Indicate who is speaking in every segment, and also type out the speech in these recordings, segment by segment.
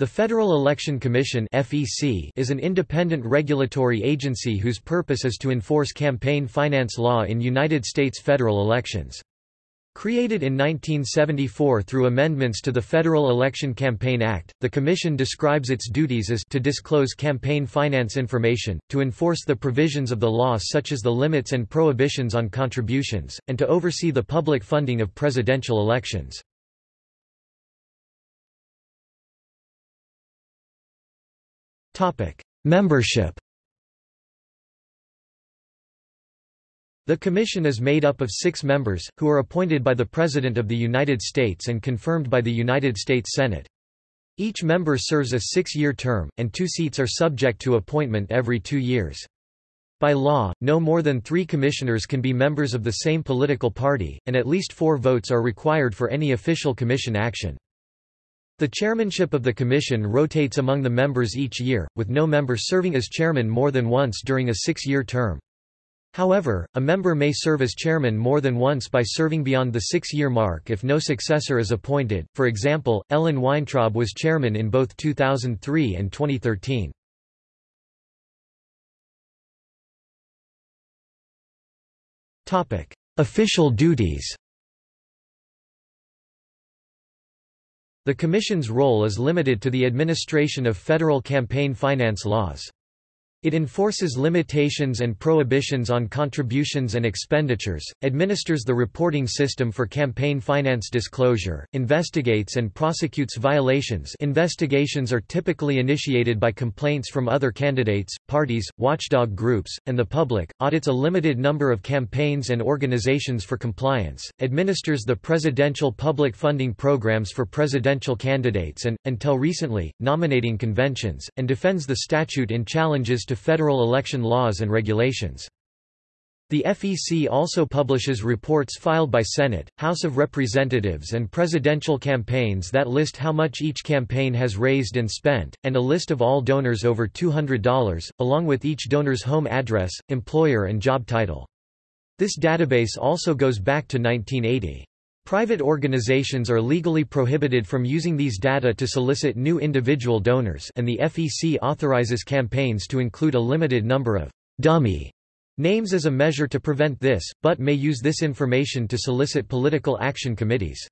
Speaker 1: The Federal Election Commission (FEC) is an independent regulatory agency whose purpose is to enforce campaign finance law in United States federal elections. Created in 1974 through amendments to the Federal Election Campaign Act, the Commission describes its duties as to disclose campaign finance information, to enforce the provisions of the law such as the limits and prohibitions on contributions, and to oversee the public funding of presidential elections. Membership The Commission is made up of six members, who are appointed by the President of the United States and confirmed by the United States Senate. Each member serves a six-year term, and two seats are subject to appointment every two years. By law, no more than three commissioners can be members of the same political party, and at least four votes are required for any official commission action. The chairmanship of the commission rotates among the members each year, with no member serving as chairman more than once during a six-year term. However, a member may serve as chairman more than once by serving beyond the six-year mark if no successor is appointed. For example, Ellen Weintraub was chairman in both 2003 and 2013. Topic: Official duties. The Commission's role is limited to the administration of federal campaign finance laws. It enforces limitations and prohibitions on contributions and expenditures, administers the reporting system for campaign finance disclosure, investigates and prosecutes violations. Investigations are typically initiated by complaints from other candidates, parties, watchdog groups, and the public, audits a limited number of campaigns and organizations for compliance, administers the presidential public funding programs for presidential candidates and, until recently, nominating conventions, and defends the statute in challenges to to federal election laws and regulations. The FEC also publishes reports filed by Senate, House of Representatives and presidential campaigns that list how much each campaign has raised and spent, and a list of all donors over $200, along with each donor's home address, employer and job title. This database also goes back to 1980. Private organizations are legally prohibited from using these data to solicit new individual donors and the FEC authorizes campaigns to include a limited number of «dummy» names as a measure to prevent this, but may use this information to solicit political action committees.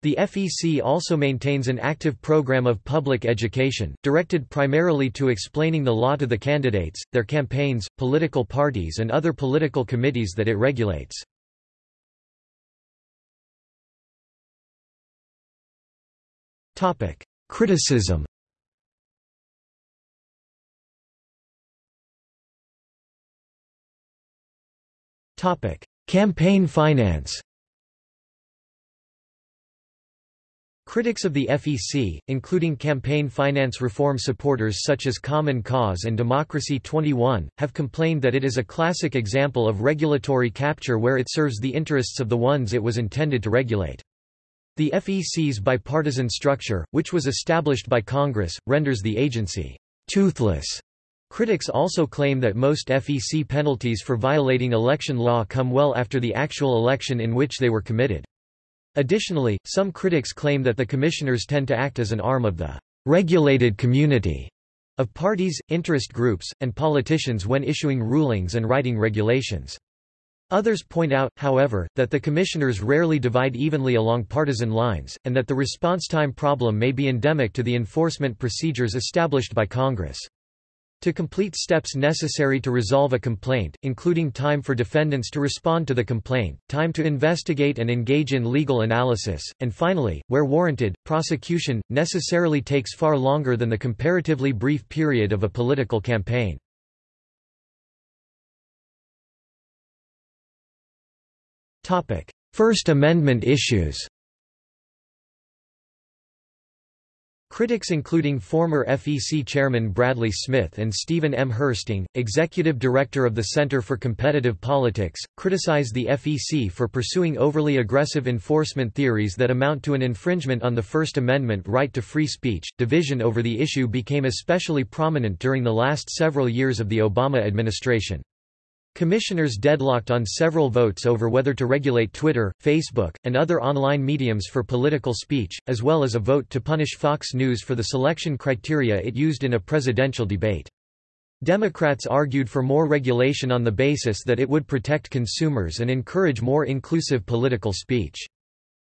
Speaker 1: The FEC also maintains an active program of public education, directed primarily to explaining the law to the candidates, their campaigns, political parties and other political committees that it regulates. Topic: Criticism. Topic: Campaign finance. Critics of the FEC, including campaign finance reform supporters such as Common Cause and Democracy 21, have complained that it is a classic example of regulatory capture where it serves the interests of the ones it was intended to regulate. The FEC's bipartisan structure, which was established by Congress, renders the agency toothless. Critics also claim that most FEC penalties for violating election law come well after the actual election in which they were committed. Additionally, some critics claim that the commissioners tend to act as an arm of the regulated community of parties, interest groups, and politicians when issuing rulings and writing regulations. Others point out, however, that the commissioners rarely divide evenly along partisan lines, and that the response time problem may be endemic to the enforcement procedures established by Congress. To complete steps necessary to resolve a complaint, including time for defendants to respond to the complaint, time to investigate and engage in legal analysis, and finally, where warranted, prosecution, necessarily takes far longer than the comparatively brief period of a political campaign. First Amendment issues Critics including former FEC Chairman Bradley Smith and Stephen M. Hoersting, Executive Director of the Center for Competitive Politics, criticize the FEC for pursuing overly aggressive enforcement theories that amount to an infringement on the First Amendment right to free speech. Division over the issue became especially prominent during the last several years of the Obama administration. Commissioners deadlocked on several votes over whether to regulate Twitter, Facebook, and other online mediums for political speech, as well as a vote to punish Fox News for the selection criteria it used in a presidential debate. Democrats argued for more regulation on the basis that it would protect consumers and encourage more inclusive political speech.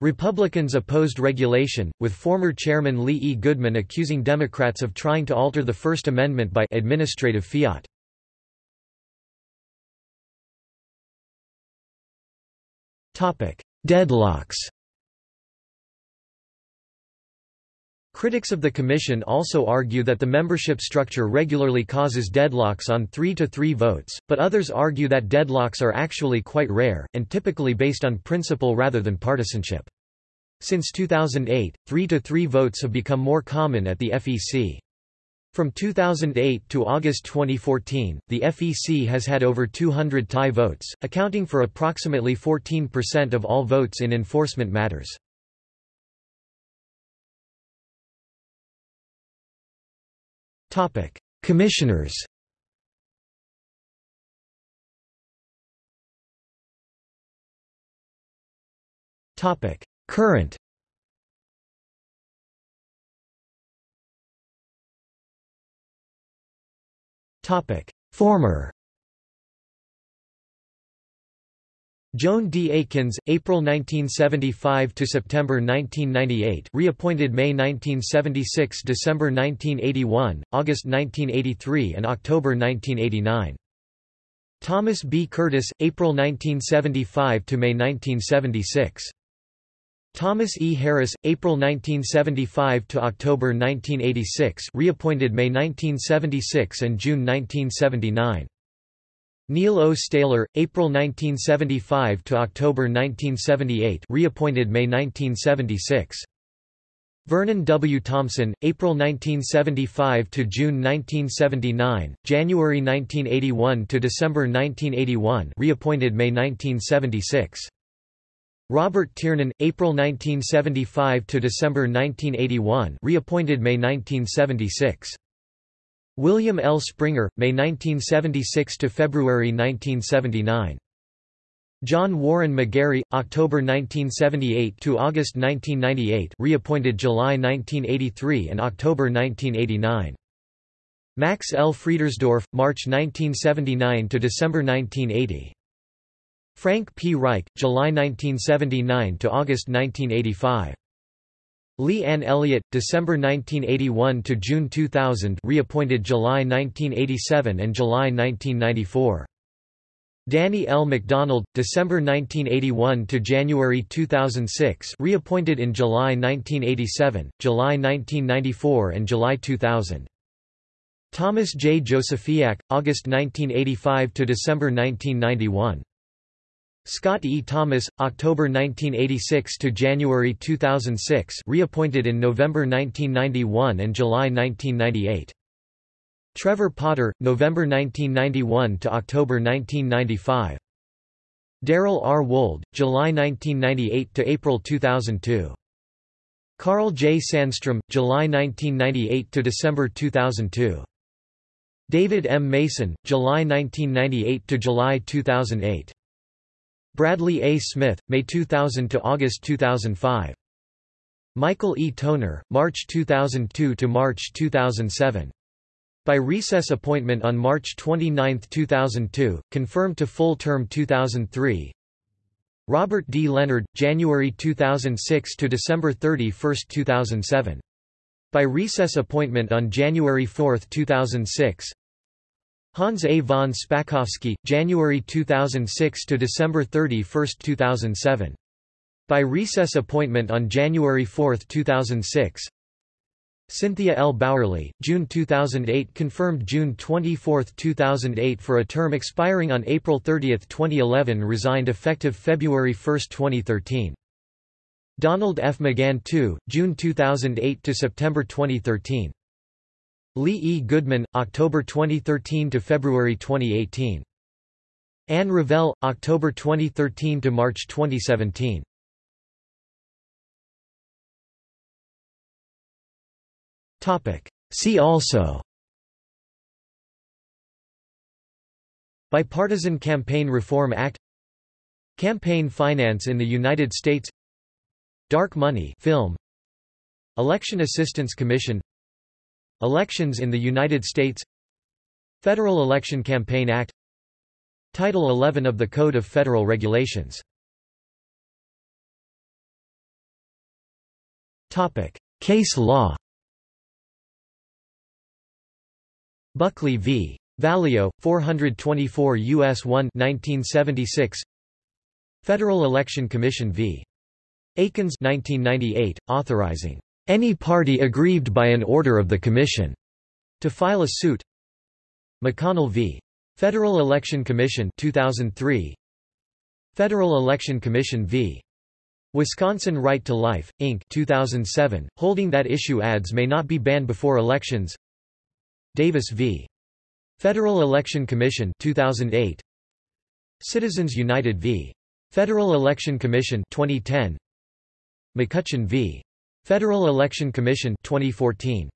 Speaker 1: Republicans opposed regulation, with former chairman Lee E. Goodman accusing Democrats of trying to alter the First Amendment by administrative fiat. Deadlocks Critics of the Commission also argue that the membership structure regularly causes deadlocks on 3 to 3 votes, but others argue that deadlocks are actually quite rare, and typically based on principle rather than partisanship. Since 2008, 3 to 3 votes have become more common at the FEC. From 2008 to August 2014, the FEC has had over 200 tie votes, accounting for approximately 14% of all votes in enforcement matters. Commissioners Current Former Joan D. Aikens, April 1975 to September 1998, reappointed May 1976, December 1981, August 1983, and October 1989. Thomas B. Curtis, April 1975 to May 1976. Thomas E. Harris, April 1975 to October 1986, reappointed May 1976 and June 1979. Neil O. Staebler, April 1975 to October 1978, reappointed May 1976. Vernon W. Thompson, April 1975 to June 1979, January 1981 to December 1981, reappointed May 1976. Robert Tiernan, April 1975 to December 1981, reappointed May 1976. William L. Springer, May 1976 to February 1979. John Warren McGarry, October 1978 to August 1998, reappointed July 1983 and October 1989. Max L. Friedersdorf, March 1979 to December 1980. Frank P. Reich, July 1979 to August 1985. Lee Ann Elliott, December 1981 to June 2000, reappointed July 1987 and July 1994. Danny L. McDonald, December 1981 to January 2006, reappointed in July 1987, July 1994 and July 2000. Thomas J. Josefiak, August 1985 to December 1991. Scott E. Thomas, October 1986 to January 2006 reappointed in November 1991 and July 1998. Trevor Potter, November 1991 to October 1995. Darrell R. Wold, July 1998 to April 2002. Karl J. Sandstrom, July 1998 to December 2002. David M. Mason, July 1998 to July 2008. Bradley A. Smith, May 2000 to August 2005. Michael E. Toner, March 2002 to March 2007. By recess appointment on March 29, 2002, confirmed to full term 2003. Robert D. Lenhard, January 2006 to December 31, 2007. By recess appointment on January 4, 2006. Hans A. von Spakovsky, January 2006 to December 31, 2007. By recess appointment on January 4, 2006. Cynthia L. Bauerly, June 2008 confirmed June 24, 2008 for a term expiring on April 30, 2011 resigned effective February 1, 2013. Donald F. McGahn II, June 2008 to September 2013. Lee E. Goodman, October 2013 to February 2018. Anne Ravel, October 2013 to March 2017. Topic. See also Bipartisan Campaign Reform Act Campaign finance in the United States Dark money film Election Assistance Commission Elections in the United States Federal Election Campaign Act Title 11 of the Code of Federal Regulations Topic. Case law Buckley v. Valeo, 424 U.S. 1 1976 Federal Election Commission v. Akins 1998, authorizing any party aggrieved by an order of the Commission to file a suit McConnell v. Federal Election Commission 2003 Federal Election Commission v. Wisconsin Right to Life, Inc. 2007, holding that issue ads may not be banned before elections Davis v. Federal Election Commission 2008 Citizens United v. Federal Election Commission 2010 McCutcheon v. Federal Election Commission 2014